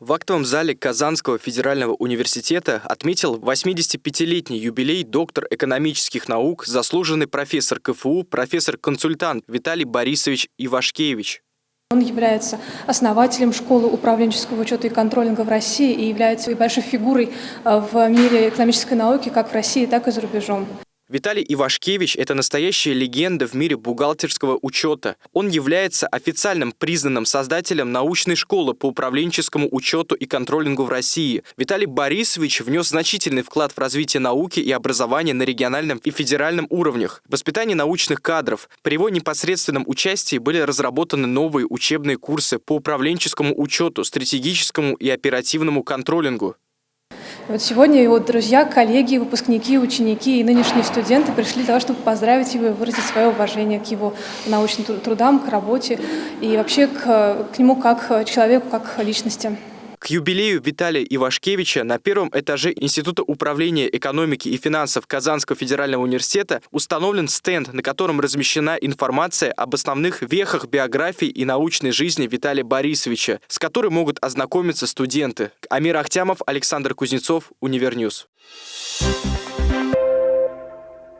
В актовом зале Казанского федерального университета отметил 85-летний юбилей доктор экономических наук, заслуженный профессор КФУ, профессор-консультант Виталий Борисович Ивашкевич. Он является основателем школы управленческого учета и контролинга в России и является большой фигурой э, в мире экономической науки как в России, так и за рубежом. Виталий Ивашкевич – это настоящая легенда в мире бухгалтерского учета. Он является официальным признанным создателем научной школы по управленческому учету и контролингу в России. Виталий Борисович внес значительный вклад в развитие науки и образования на региональном и федеральном уровнях, воспитание научных кадров. При его непосредственном участии были разработаны новые учебные курсы по управленческому учету, стратегическому и оперативному контролингу. Вот сегодня его друзья, коллеги, выпускники, ученики и нынешние студенты пришли для того, чтобы поздравить его и выразить свое уважение к его научным трудам, к работе и вообще к, к нему как человеку, как личности. К юбилею Виталия Ивашкевича на первом этаже Института управления экономики и финансов Казанского федерального университета установлен стенд, на котором размещена информация об основных вехах биографии и научной жизни Виталия Борисовича, с которой могут ознакомиться студенты. Амир Ахтямов, Александр Кузнецов, Univer News. Thank you